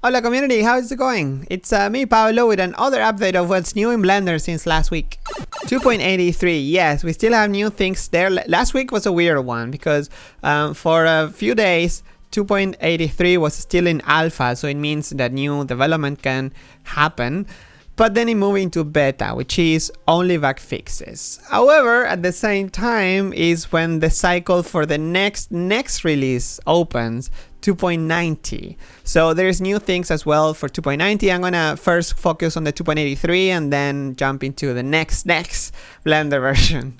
Hola community, how is it going? It's uh, me Pablo with another update of what's new in Blender since last week. 2.83, yes, we still have new things there. Last week was a weird one because um, for a few days 2.83 was still in alpha, so it means that new development can happen but then it moved into beta, which is only bug fixes. However, at the same time is when the cycle for the next next release opens, 2.90. So there's new things as well for 2.90. I'm gonna first focus on the 2.83 and then jump into the next next Blender version.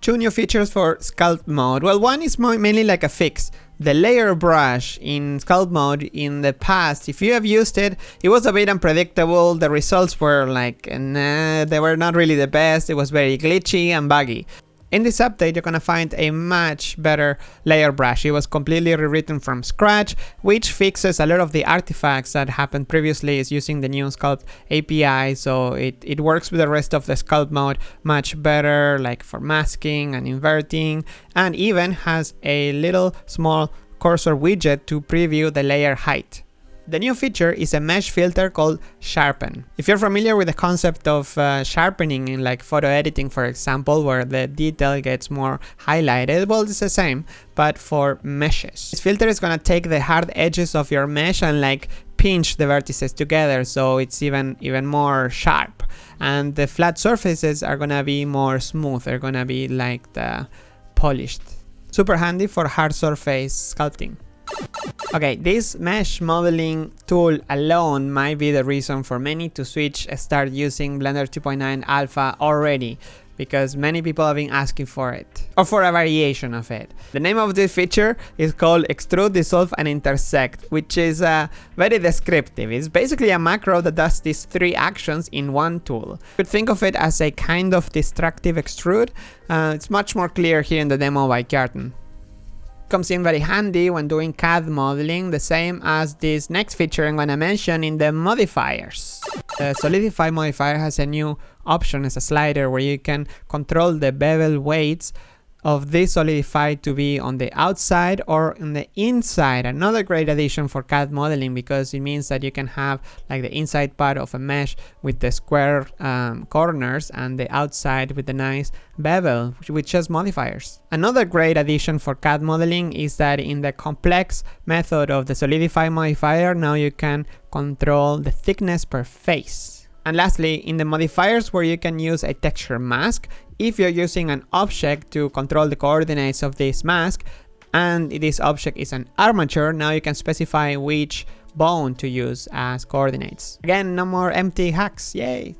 Two new features for Sculpt mode. Well, one is mainly like a fix the layer brush in sculpt mode in the past, if you have used it, it was a bit unpredictable. The results were like, nah, they were not really the best. It was very glitchy and buggy. In this update, you're gonna find a much better layer brush. It was completely rewritten from scratch, which fixes a lot of the artifacts that happened previously is using the new Sculpt API, so it, it works with the rest of the Sculpt mode much better, like for masking and inverting, and even has a little small cursor widget to preview the layer height. The new feature is a mesh filter called Sharpen. If you're familiar with the concept of uh, sharpening in like photo editing, for example, where the detail gets more highlighted, well, it's the same, but for meshes. This filter is gonna take the hard edges of your mesh and like pinch the vertices together so it's even even more sharp and the flat surfaces are gonna be more smooth they're gonna be like the polished super handy for hard surface sculpting Okay, this mesh modeling tool alone might be the reason for many to switch and start using Blender 2.9 Alpha already because many people have been asking for it or for a variation of it. The name of this feature is called extrude, dissolve and intersect which is uh, very descriptive. It's basically a macro that does these three actions in one tool. You could think of it as a kind of destructive extrude. Uh, it's much more clear here in the demo by Kjartan comes in very handy when doing CAD modeling, the same as this next feature I'm gonna mention in the modifiers. The Solidify modifier has a new option as a slider where you can control the bevel weights of this solidify to be on the outside or on the inside. Another great addition for CAD modeling because it means that you can have like the inside part of a mesh with the square um, corners and the outside with the nice bevel with just modifiers. Another great addition for CAD modeling is that in the complex method of the solidify modifier now you can control the thickness per face. And lastly, in the modifiers where you can use a texture mask, if you're using an object to control the coordinates of this mask, and this object is an armature, now you can specify which bone to use as coordinates. Again, no more empty hacks, yay!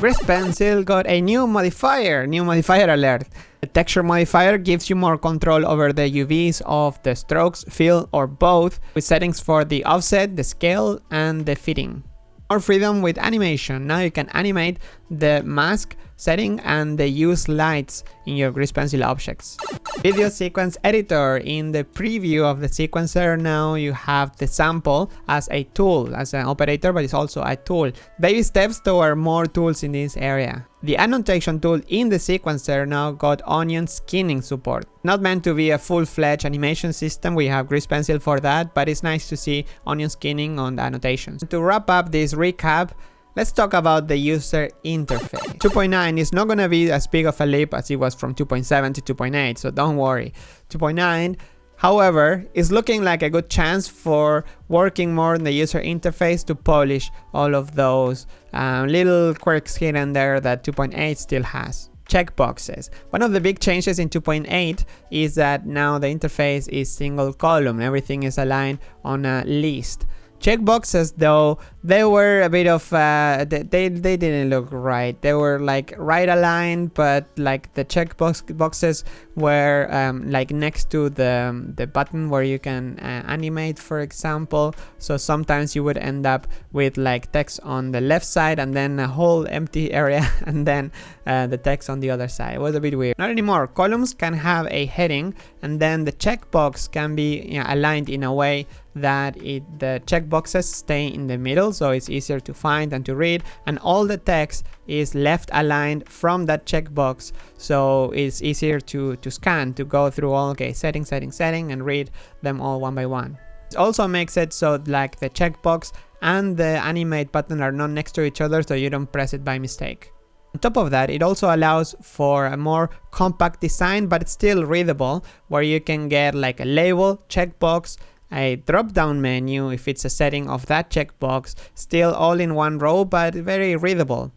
Grease Pencil got a new modifier, new modifier alert. The texture modifier gives you more control over the UVs of the strokes, fill, or both, with settings for the offset, the scale, and the fitting more freedom with animation. Now you can animate the mask setting and the use lights in your grease pencil objects. Video sequence editor. In the preview of the sequencer now you have the sample as a tool, as an operator, but it's also a tool. Baby steps toward more tools in this area. The annotation tool in the sequencer now got onion skinning support. Not meant to be a full-fledged animation system, we have Grease Pencil for that, but it's nice to see onion skinning on the annotations. To wrap up this recap, Let's talk about the user interface. 2.9 is not gonna be as big of a leap as it was from 2.7 to 2.8, so don't worry. 2.9 However, it's looking like a good chance for working more on the user interface to polish all of those um, little quirks here and there that 2.8 still has. Checkboxes. One of the big changes in 2.8 is that now the interface is single column. Everything is aligned on a list checkboxes though they were a bit of uh, they, they didn't look right. They were like right aligned but like the checkbox boxes were um, like next to the the button where you can uh, animate for example. So sometimes you would end up with like text on the left side and then a whole empty area and then uh, the text on the other side. It was a bit weird. Not anymore. Columns can have a heading and then the checkbox can be you know, aligned in a way that it, the checkboxes stay in the middle so it's easier to find and to read and all the text is left aligned from that checkbox so it's easier to, to scan to go through all okay setting setting setting and read them all one by one. It also makes it so like the checkbox and the animate button are not next to each other so you don't press it by mistake. On top of that, it also allows for a more compact design but it's still readable where you can get like a label, checkbox, a drop down menu if it's a setting of that checkbox, still all in one row but very readable.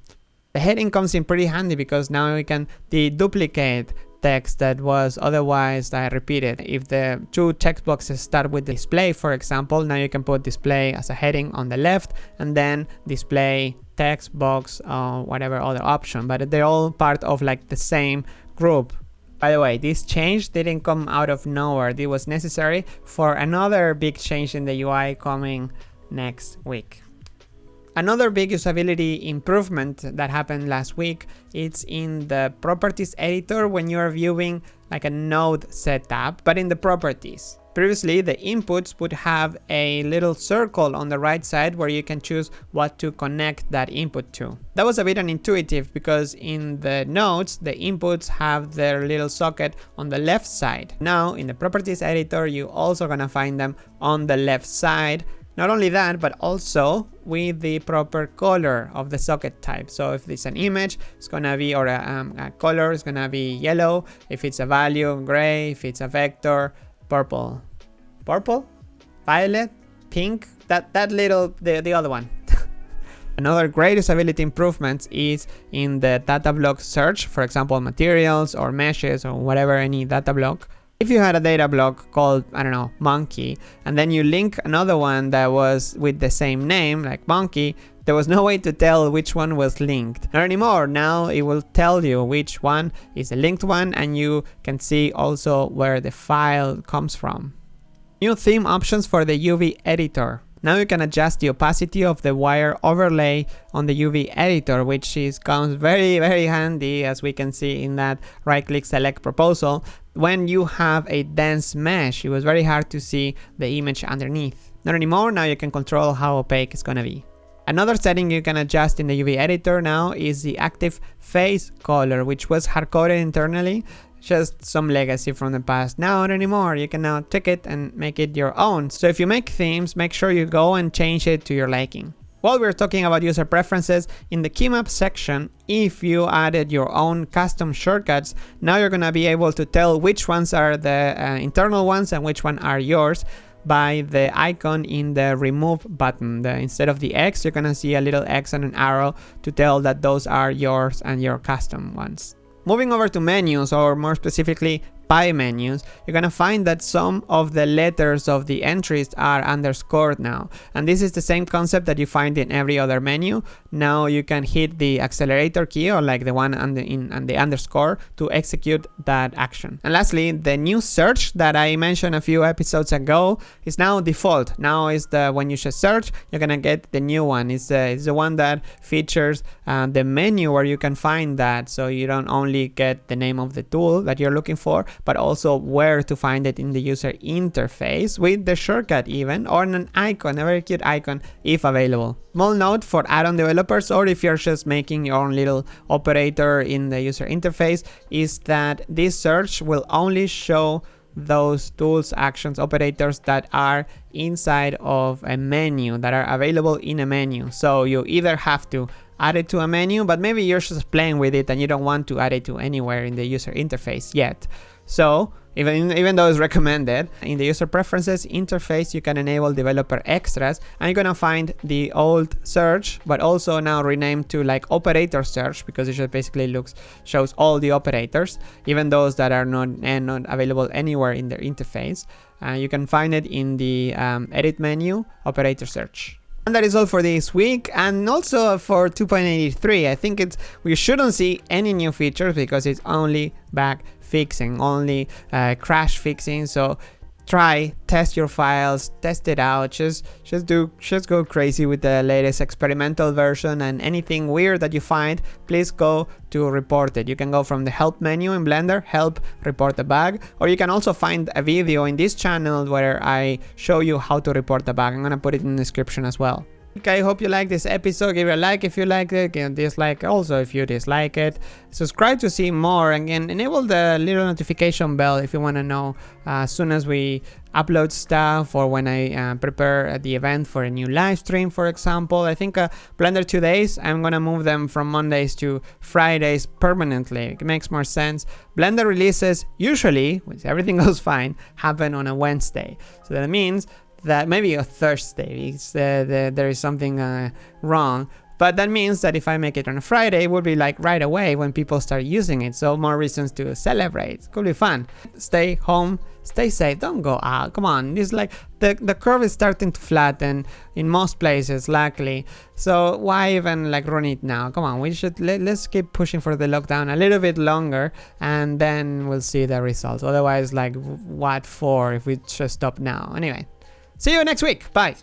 The heading comes in pretty handy because now we can deduplicate text that was otherwise uh, repeated. If the two checkboxes start with display, for example, now you can put display as a heading on the left and then display text box or whatever other option, but they're all part of like the same group. By the way, this change didn't come out of nowhere. It was necessary for another big change in the UI coming next week. Another big usability improvement that happened last week is in the properties editor when you are viewing like a node setup, but in the properties. Previously, the inputs would have a little circle on the right side where you can choose what to connect that input to. That was a bit unintuitive because in the nodes, the inputs have their little socket on the left side. Now, in the properties editor, you also gonna find them on the left side not only that, but also with the proper color of the socket type. So if it's an image, it's gonna be, or a, um, a color, it's gonna be yellow. If it's a value, gray. If it's a vector, purple. Purple? Violet? Pink? That, that little, the, the other one. Another great usability improvement is in the data block search, for example, materials or meshes or whatever, any data block. If you had a data block called, I don't know, monkey, and then you link another one that was with the same name, like monkey, there was no way to tell which one was linked. Not anymore, now it will tell you which one is a linked one and you can see also where the file comes from. New theme options for the UV editor. Now you can adjust the opacity of the wire overlay on the UV editor, which is comes very, very handy as we can see in that right click select proposal. When you have a dense mesh, it was very hard to see the image underneath. Not anymore, now you can control how opaque it's gonna be. Another setting you can adjust in the UV editor now is the active face color, which was hard-coded internally just some legacy from the past. Now not anymore, you can now take it and make it your own. So if you make themes, make sure you go and change it to your liking. While we're talking about user preferences, in the keymap section, if you added your own custom shortcuts, now you're gonna be able to tell which ones are the uh, internal ones and which one are yours by the icon in the remove button. The, instead of the X, you're gonna see a little X and an arrow to tell that those are yours and your custom ones. Moving over to menus, or more specifically pie menus, you're gonna find that some of the letters of the entries are underscored now. And this is the same concept that you find in every other menu. Now you can hit the accelerator key or like the one on the, in, and the underscore to execute that action. And lastly, the new search that I mentioned a few episodes ago is now default. Now is the when you just search, you're gonna get the new one. It's, uh, it's the one that features uh, the menu where you can find that. So you don't only get the name of the tool that you're looking for, but also where to find it in the user interface with the shortcut even or an icon, a very cute icon if available. Small note for add-on developers or if you're just making your own little operator in the user interface is that this search will only show those tools, actions, operators that are inside of a menu, that are available in a menu. So you either have to add it to a menu, but maybe you're just playing with it and you don't want to add it to anywhere in the user interface yet. So even, even though it's recommended, in the user preferences interface, you can enable developer extras and you're gonna find the old search, but also now renamed to like operator search because it just basically looks, shows all the operators, even those that are not, and eh, not available anywhere in their interface. Uh, you can find it in the um, edit menu, operator search. And that is all for this week and also for 2.83. I think it's we shouldn't see any new features because it's only back fixing, only uh, crash fixing. So try, test your files, test it out, just just do just go crazy with the latest experimental version and anything weird that you find, please go to report it. You can go from the help menu in Blender, help report the bug, or you can also find a video in this channel where I show you how to report the bug. I'm gonna put it in the description as well. I hope you like this episode. Give it a like if you like it, and dislike also if you dislike it. Subscribe to see more, and enable the little notification bell if you want to know uh, as soon as we upload stuff or when I uh, prepare the event for a new live stream, for example. I think uh, Blender Todays, I'm gonna move them from Mondays to Fridays permanently. It makes more sense. Blender releases usually, which everything goes fine, happen on a Wednesday. So that means that maybe a Thursday, uh, the, there is something uh, wrong. But that means that if I make it on a Friday, it would be like right away when people start using it. So more reasons to celebrate. Could be fun. Stay home, stay safe, don't go out. Come on, it's like the, the curve is starting to flatten in most places, luckily. So why even like run it now? Come on, we should, let, let's keep pushing for the lockdown a little bit longer and then we'll see the results. Otherwise, like what for if we just stop now? Anyway, See you next week. Bye.